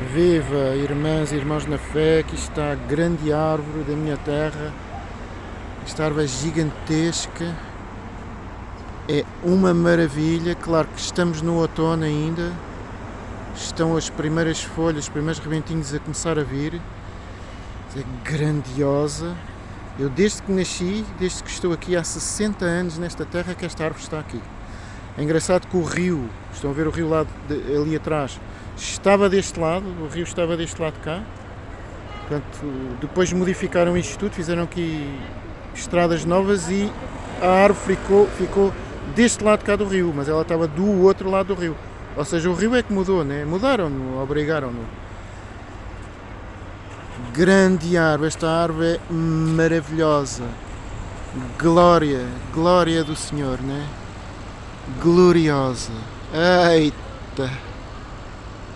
Viva, irmãs e irmãos na fé, aqui está a grande árvore da minha terra. Esta árvore é gigantesca, é uma maravilha. Claro que estamos no outono ainda, estão as primeiras folhas, os primeiros rebentinhos a começar a vir. É grandiosa. Eu desde que nasci, desde que estou aqui há 60 anos nesta terra, que esta árvore está aqui. É engraçado que o rio, estão a ver o rio lá de, ali atrás, estava deste lado, o rio estava deste lado cá. Portanto, depois modificaram isto tudo, fizeram aqui estradas novas e a árvore ficou, ficou deste lado cá do rio, mas ela estava do outro lado do rio. Ou seja, o rio é que mudou, né? mudaram-no, obrigaram-no. Grande árvore, esta árvore é maravilhosa. Glória, glória do Senhor, né? Gloriosa. Eita!